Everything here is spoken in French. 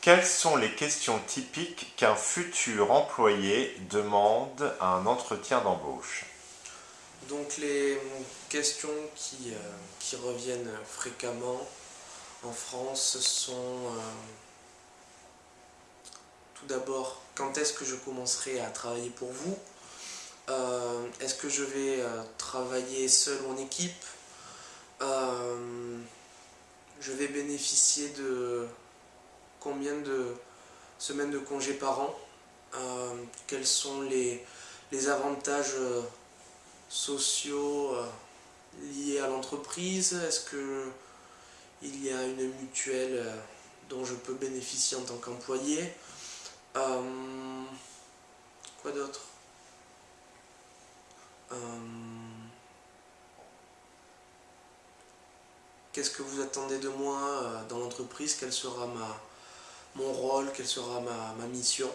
Quelles sont les questions typiques qu'un futur employé demande à un entretien d'embauche? Donc les questions qui, euh, reviennent fréquemment en France sont euh, tout d'abord quand est-ce que je commencerai à travailler pour vous? Euh, Est-ce que je vais travailler seul en équipe? Je vais bénéficier de combien de semaines de congés par an, euh, quels sont les, avantages euh, sociaux euh, liés à l'entreprise, est-ce qu'il y a une mutuelle dont je peux bénéficier en tant qu'employé, quoi d'autre? Qu'est-ce que vous attendez de moi dans l'entreprise? Quelle sera ma, mon rôle, quelle sera ma, mission.